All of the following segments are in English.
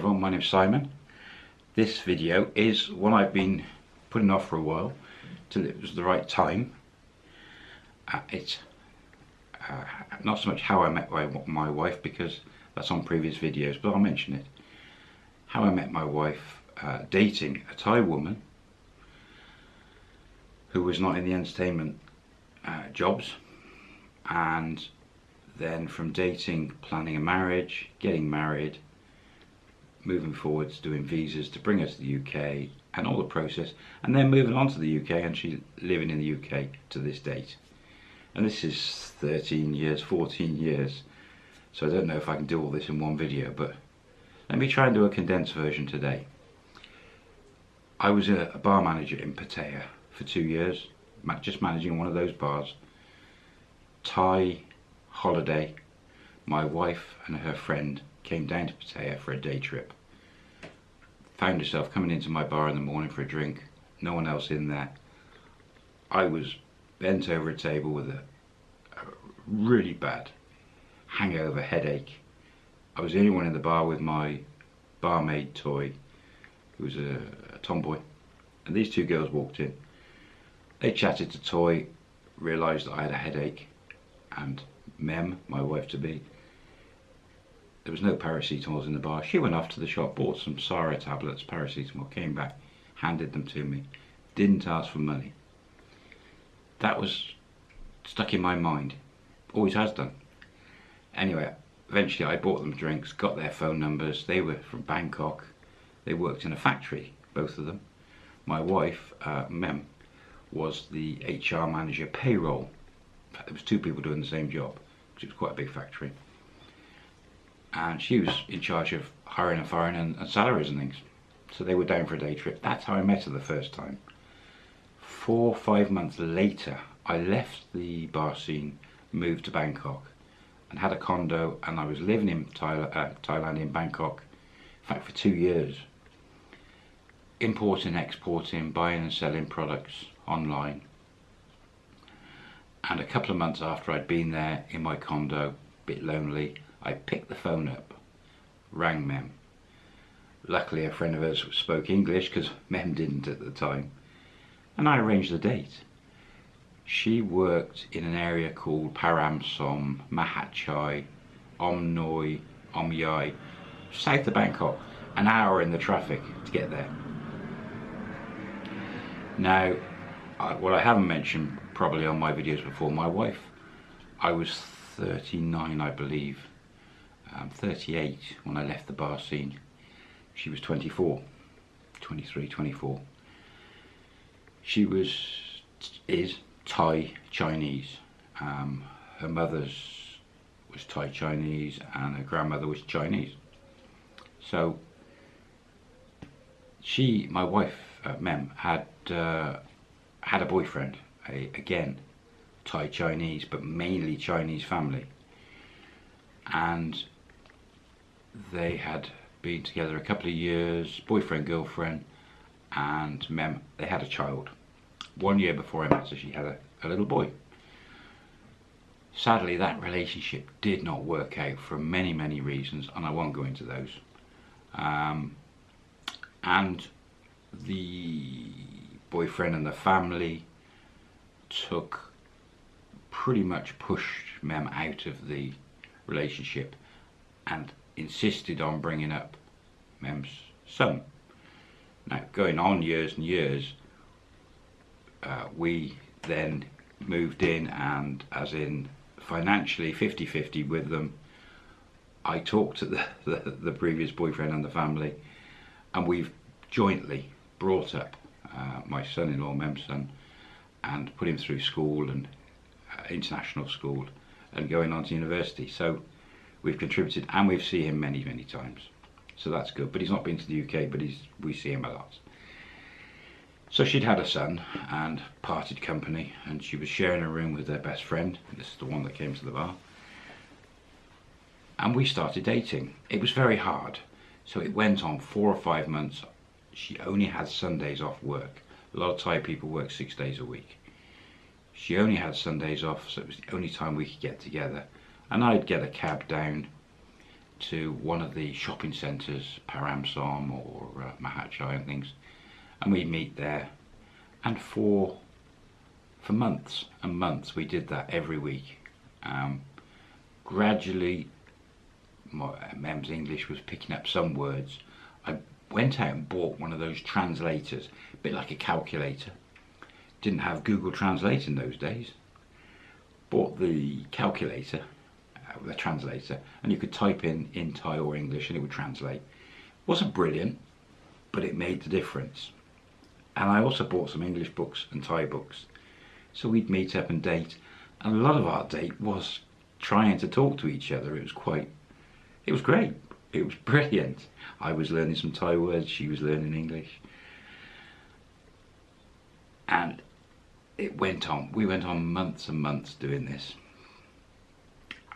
everyone, my name's Simon. This video is one I've been putting off for a while till it was the right time. Uh, it's uh, not so much how I met my, my wife because that's on previous videos, but I'll mention it. How I met my wife uh, dating a Thai woman who was not in the entertainment uh, jobs and then from dating, planning a marriage, getting married, moving forwards, doing visas to bring her to the UK and all the process, and then moving on to the UK and she's living in the UK to this date. And this is 13 years, 14 years, so I don't know if I can do all this in one video, but let me try and do a condensed version today. I was a, bar manager in Pattaya for two years, just managing one of those bars. Thai holiday, my wife and her friend came down to Pattaya for a day trip. Found herself coming into my bar in the morning for a drink, no one else in there. I was bent over a table with a, a really bad hangover headache. I was the only one in the bar with my barmaid Toy, who was a, a tomboy. And these two girls walked in. They chatted to Toy, realised that I had a headache, and Mem, my wife to be, there was no paracetamol in the bar. She went off to the shop, bought some Sara tablets, paracetamol, came back, handed them to me, didn't ask for money. That was stuck in my mind, always has done. Anyway, eventually I bought them drinks, got their phone numbers. They were from Bangkok. They worked in a factory, both of them. My wife, uh, Mem, was the HR manager payroll. In fact, there was two people doing the same job because it was quite a big factory. And she was in charge of hiring and firing and, and salaries and things. So they were down for a day trip. That's how I met her the first time. Four five months later, I left the bar scene, moved to Bangkok, and had a condo, and I was living in Thailand, uh, Thailand in Bangkok, in fact for two years, importing, exporting, buying and selling products online. And a couple of months after I'd been there in my condo, a bit lonely, I picked the phone up, rang Mem. Luckily a friend of hers spoke English because Mem didn't at the time. And I arranged the date. She worked in an area called Param Som, Mahat Om Noi, Om Yai, south of Bangkok. An hour in the traffic to get there. Now, what I haven't mentioned probably on my videos before, my wife, I was 39 I believe, um, 38 when I left the bar scene. She was 24, 23, 24. She was, is Thai Chinese. Um, her mother's was Thai Chinese and her grandmother was Chinese. So she, my wife, uh, Mem, had uh, had a boyfriend, a, again, Thai Chinese, but mainly Chinese family. And they had been together a couple of years, boyfriend, girlfriend, and Mem, they had a child. One year before I met her, she had a, a little boy. Sadly, that relationship did not work out for many, many reasons, and I won't go into those. Um, and the boyfriend and the family took pretty much pushed Mem out of the relationship and insisted on bringing up Mem's son. Now, going on years and years, uh, we then moved in and as in financially 50-50 with them I talked to the, the, the, previous boyfriend and the family and we've jointly brought up uh, my son-in-law, Mem's son, and put him through school and uh, international school and going on to university. So we've contributed and we've seen him many, many times. So that's good. But he's not been to the UK, but he's we see him a lot. So she'd had a son and parted company and she was sharing a room with their best friend. This is the one that came to the bar. And we started dating. It was very hard. So it went on four or five months she only had Sundays off work. A lot of Thai people work six days a week. She only had Sundays off, so it was the only time we could get together. And I'd get a cab down to one of the shopping centres, Paramsom or uh, Mahachai and things, and we'd meet there. And for for months and months, we did that every week. Um, gradually, my, Mem's English was picking up some words. I went out and bought one of those translators, a bit like a calculator. Didn't have Google Translate in those days. Bought the calculator, uh, the translator, and you could type in in Thai or English and it would translate. wasn't brilliant, but it made the difference. And I also bought some English books and Thai books. So we'd meet up and date, and a lot of our date was trying to talk to each other. It was quite, it was great. It was brilliant. I was learning some Thai words, she was learning English. And it went on. We went on months and months doing this.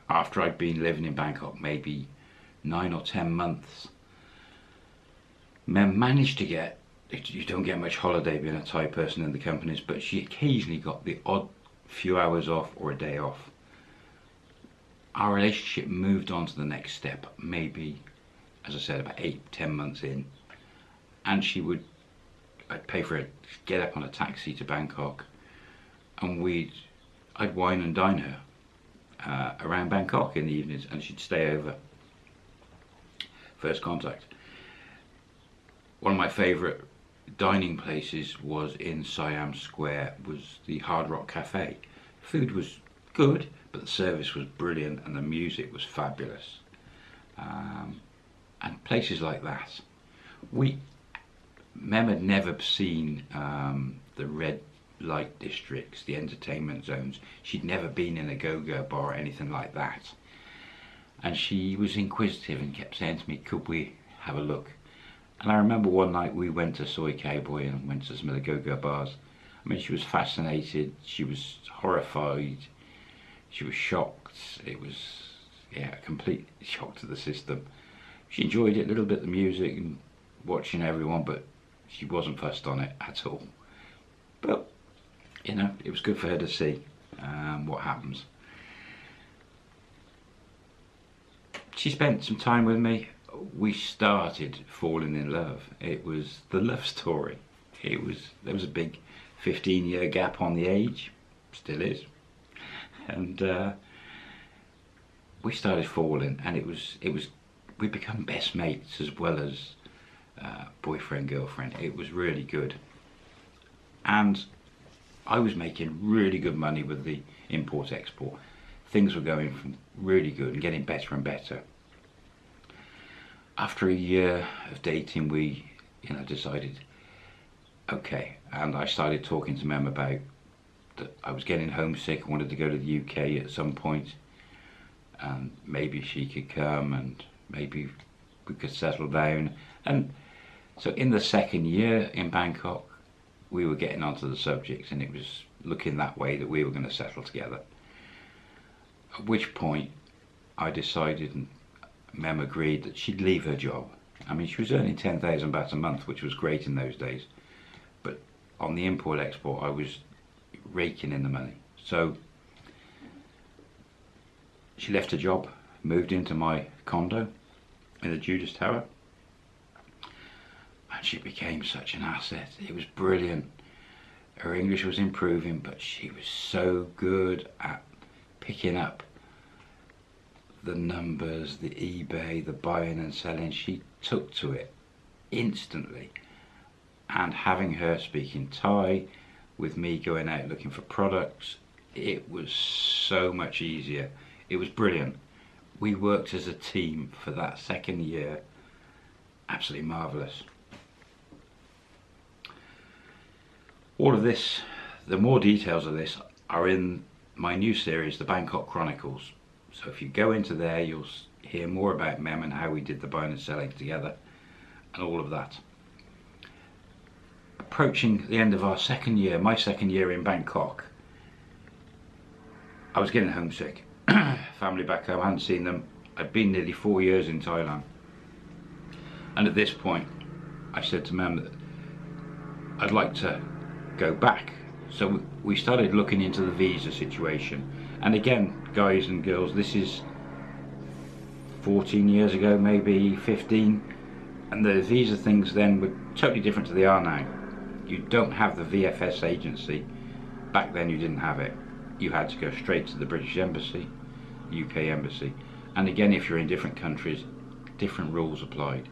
After I'd been living in Bangkok maybe nine or ten months, Mem managed to get, you don't get much holiday being a Thai person in the companies, but she occasionally got the odd few hours off or a day off. Our relationship moved on to the next step, maybe, as I said, about eight, ten months in. And she would, I'd pay for it, get up on a taxi to Bangkok, and we'd I'd wine and dine her uh, around Bangkok in the evenings and she'd stay over. First contact. One of my favorite dining places was in Siam Square was the Hard Rock Cafe. Food was good but the service was brilliant and the music was fabulous. Um, and places like that. We Mem had never seen um, the red light districts, the entertainment zones. She'd never been in a go-go bar or anything like that. And she was inquisitive and kept saying to me, could we have a look? And I remember one night we went to Soi Cowboy and went to some of the go-go bars. I mean, she was fascinated, she was horrified, she was shocked. It was, yeah, a complete shock to the system. She enjoyed it a little bit, the music and watching everyone, but she wasn't fussed on it at all. You know, it was good for her to see um, what happens. She spent some time with me. We started falling in love. It was the love story. It was there was a big 15 year gap on the age, still is, and uh, we started falling, and it was it was we become best mates as well as uh, boyfriend girlfriend. It was really good, and I was making really good money with the import export. Things were going from really good and getting better and better. After a year of dating, we, you know, decided, okay, and I started talking to Mem about that I was getting homesick, I wanted to go to the UK at some point, and maybe she could come and maybe we could settle down. And so in the second year in Bangkok, we were getting onto the subject and it was looking that way that we were going to settle together. At which point I decided and Mem agreed that she'd leave her job. I mean she was earning 10,000 baht a month which was great in those days but on the import export I was raking in the money. So she left her job, moved into my condo in the Judas Tower and she became such an asset. It was brilliant. Her English was improving, but she was so good at picking up the numbers, the eBay, the buying and selling. She took to it instantly. And having her speaking Thai, with me going out looking for products, it was so much easier. It was brilliant. We worked as a team for that second year. Absolutely marvellous. All of this, the more details of this are in my new series, The Bangkok Chronicles. So if you go into there, you'll hear more about Mem and how we did the buying and selling together and all of that. Approaching the end of our second year, my second year in Bangkok, I was getting homesick. Family back home, I hadn't seen them. I'd been nearly four years in Thailand. And at this point, I said to Mem that I'd like to go back. So we started looking into the visa situation. And again, guys and girls, this is 14 years ago, maybe 15, and the visa things then were totally different to they are now. You don't have the VFS agency. Back then you didn't have it. You had to go straight to the British Embassy, UK Embassy. And again, if you're in different countries, different rules applied.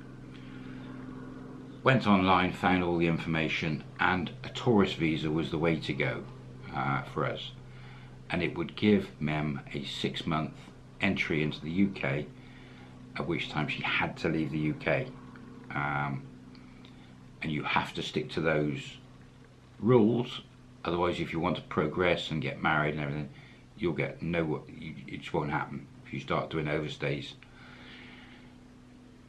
Went online, found all the information, and a tourist visa was the way to go uh, for us. And it would give Mem a six month entry into the UK, at which time she had to leave the UK. Um, and you have to stick to those rules, otherwise, if you want to progress and get married and everything, you'll get no, it just won't happen if you start doing overstays.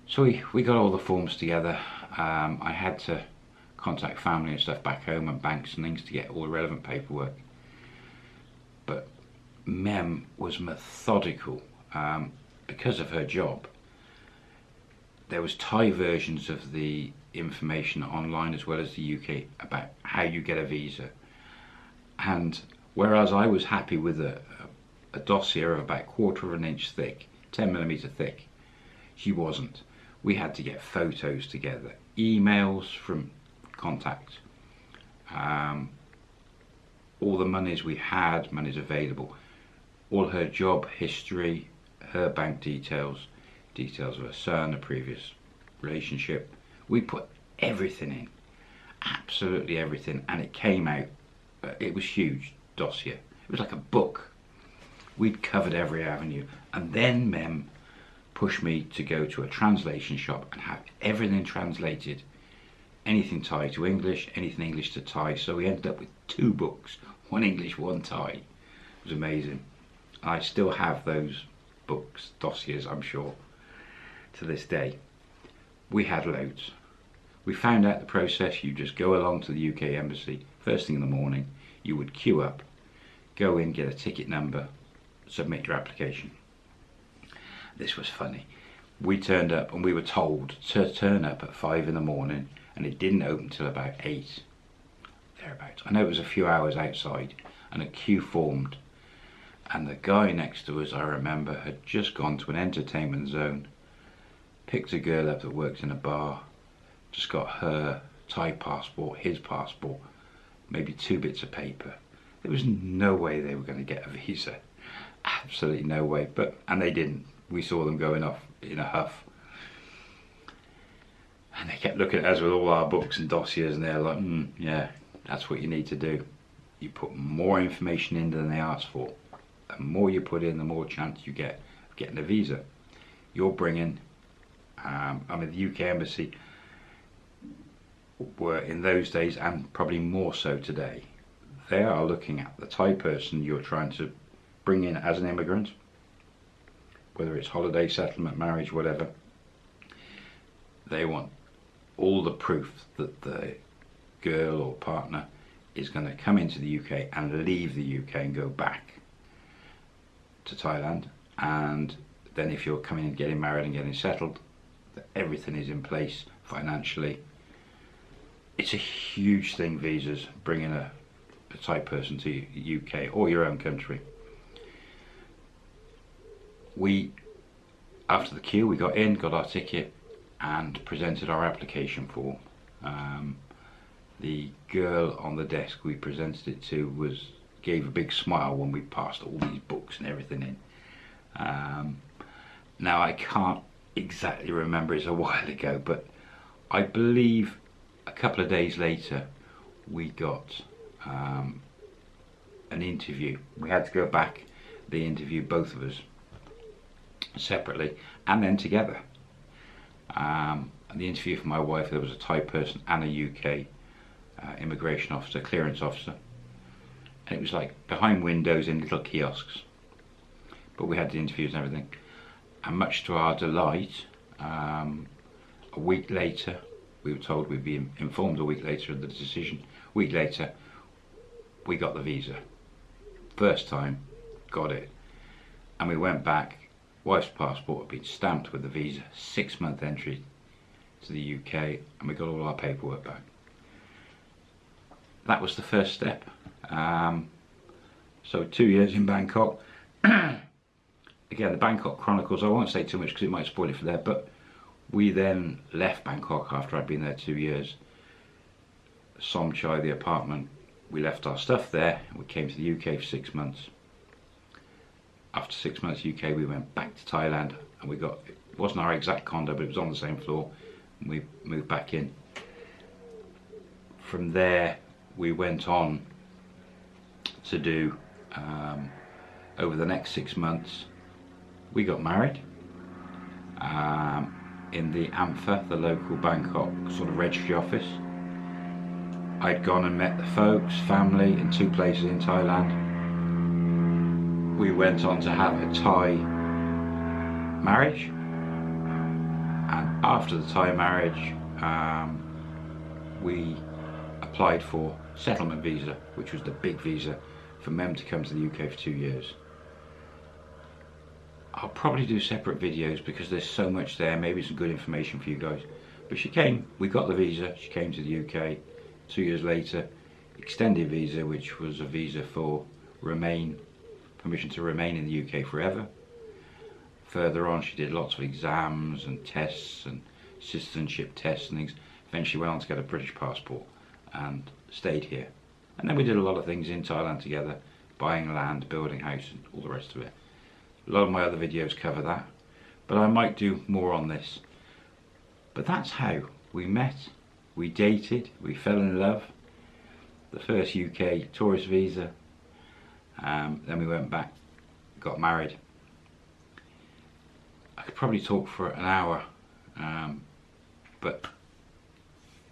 So we, we got all the forms together. Um, I had to contact family and stuff back home and banks and things to get all the relevant paperwork. But Mem was methodical um, because of her job. There was Thai versions of the information online as well as the UK about how you get a visa. And whereas I was happy with a, a dossier of about quarter of an inch thick, 10 millimeter thick, she wasn't. We had to get photos together, emails from contacts, um, all the monies we had, monies available, all her job history, her bank details, details of her son, a previous relationship. We put everything in, absolutely everything, and it came out. Uh, it was huge dossier. It was like a book. We'd covered every avenue, and then Mem pushed me to go to a translation shop and have everything translated. Anything Thai to English, anything English to Thai. So we ended up with two books, one English, one Thai. It was amazing. I still have those books, dossiers, I'm sure, to this day. We had loads. We found out the process. You just go along to the UK Embassy first thing in the morning. You would queue up, go in, get a ticket number, submit your application. This was funny. We turned up and we were told to turn up at five in the morning and it didn't open till about eight, thereabouts. I know it was a few hours outside and a queue formed and the guy next to us, I remember, had just gone to an entertainment zone, picked a girl up that worked in a bar, just got her Thai passport, his passport, maybe two bits of paper. There was no way they were going to get a visa. Absolutely no way. But and they didn't. We saw them going off in a huff. And they kept looking at us with all our books and dossiers and they're like, mm, yeah, that's what you need to do. You put more information in than they asked for the more you put in, the more chance you get of getting a visa. You're bringing, um, I mean, the UK Embassy were in those days, and probably more so today, they are looking at the Thai person you're trying to bring in as an immigrant, whether it's holiday, settlement, marriage, whatever. They want all the proof that the girl or partner is going to come into the UK and leave the UK and go back to Thailand and then if you're coming and getting married and getting settled everything is in place financially it's a huge thing visas bringing a, a Thai person to UK or your own country we after the queue we got in got our ticket and presented our application form um, the girl on the desk we presented it to was gave a big smile when we passed all these books and everything in. Um, now I can't exactly remember, it's a while ago, but I believe a couple of days later we got um, an interview. We had to go back, they interviewed both of us separately and then together. Um, the interview for my wife, there was a Thai person and a UK uh, immigration officer, clearance officer. And it was like behind windows in little kiosks. But we had the interviews and everything. And much to our delight um, a week later we were told we'd be informed a week later of the decision. A week later we got the visa. First time got it. And we went back wife's passport had been stamped with the visa six month entry to the UK and we got all our paperwork back that was the first step um, so two years in Bangkok. again, the Bangkok Chronicles, I won't say too much because it might spoil it for there, but we then left Bangkok after I'd been there two years. Somchai, the apartment, we left our stuff there we came to the UK for six months. After six months UK, we went back to Thailand and we got, it wasn't our exact condo, but it was on the same floor. And we moved back in. From there, we went on to do um, over the next six months we got married um, in the AMFA, the local Bangkok sort of registry office. I'd gone and met the folks, family in two places in Thailand. We went on to have a Thai marriage and after the Thai marriage um, we applied for settlement visa which was the big visa for Mem to come to the UK for two years. I'll probably do separate videos because there's so much there, maybe some good information for you guys. But she came, we got the visa, she came to the UK two years later, extended visa which was a visa for remain, permission to remain in the UK forever. Further on she did lots of exams and tests and citizenship tests and things. Eventually went on to get a British passport and stayed here. And then we did a lot of things in Thailand together, buying land, building house and all the rest of it. A lot of my other videos cover that, but I might do more on this. But that's how we met, we dated, we fell in love. The first UK tourist visa, um, then we went back, got married. I could probably talk for an hour, um, but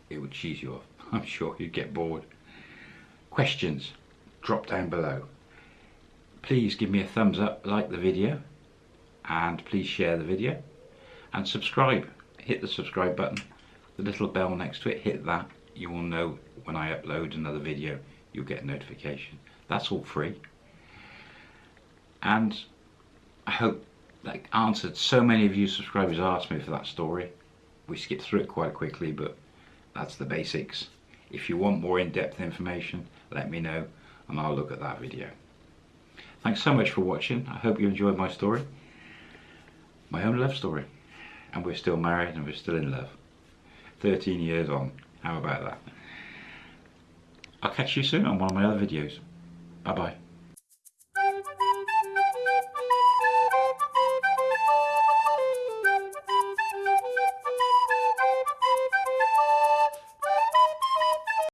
it would cheese you off. I'm sure you'd get bored. Questions, drop down below please give me a thumbs up, like the video, and please share the video, and subscribe. Hit the subscribe button, the little bell next to it, hit that. You will know when I upload another video, you'll get a notification. That's all free. And I hope that answered so many of you subscribers asked me for that story. We skipped through it quite quickly, but that's the basics. If you want more in-depth information, let me know and I'll look at that video. Thanks so much for watching. I hope you enjoyed my story. My own love story. And we're still married and we're still in love. 13 years on. How about that? I'll catch you soon on one of my other videos. Bye bye.